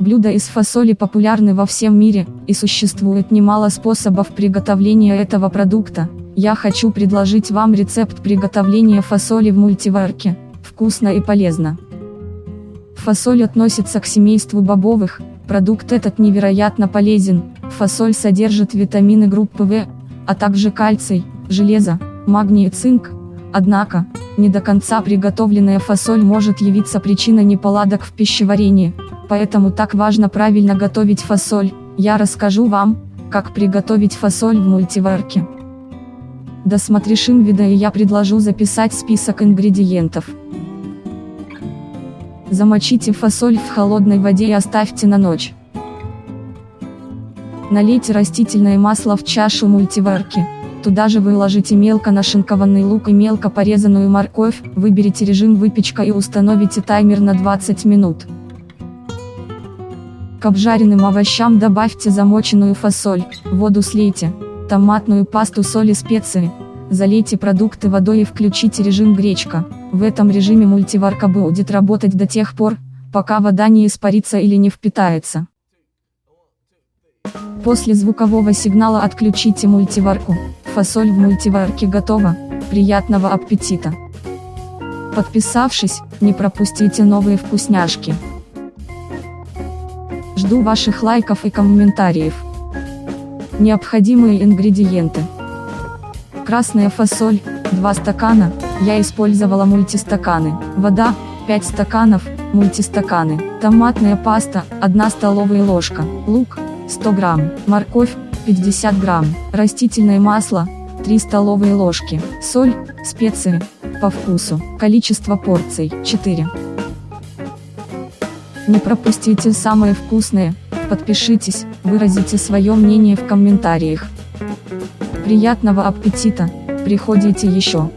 Блюда из фасоли популярны во всем мире, и существует немало способов приготовления этого продукта. Я хочу предложить вам рецепт приготовления фасоли в мультиварке. Вкусно и полезно. Фасоль относится к семейству бобовых, продукт этот невероятно полезен, фасоль содержит витамины группы В, а также кальций, железо, магний и цинк. Однако, не до конца приготовленная фасоль может явиться причиной неполадок в пищеварении, поэтому так важно правильно готовить фасоль, я расскажу вам, как приготовить фасоль в мультиварке. Досмотришь видео и я предложу записать список ингредиентов. Замочите фасоль в холодной воде и оставьте на ночь. Налейте растительное масло в чашу мультиварки. Туда же выложите мелко нашинкованный лук и мелко порезанную морковь, выберите режим выпечка и установите таймер на 20 минут. К обжаренным овощам добавьте замоченную фасоль, воду слейте, томатную пасту соль и специи, залейте продукты водой и включите режим гречка. В этом режиме мультиварка будет работать до тех пор, пока вода не испарится или не впитается. После звукового сигнала отключите мультиварку, фасоль в мультиварке готова, приятного аппетита! Подписавшись, не пропустите новые вкусняшки. Жду ваших лайков и комментариев. Необходимые ингредиенты. Красная фасоль, 2 стакана, я использовала мультистаканы. Вода, 5 стаканов, мультистаканы. Томатная паста, 1 столовая ложка. Лук, 100 грамм. Морковь, 50 грамм. Растительное масло, 3 столовые ложки. Соль, специи, по вкусу. Количество порций, 4. Не пропустите самое вкусное, подпишитесь, выразите свое мнение в комментариях. Приятного аппетита, приходите еще.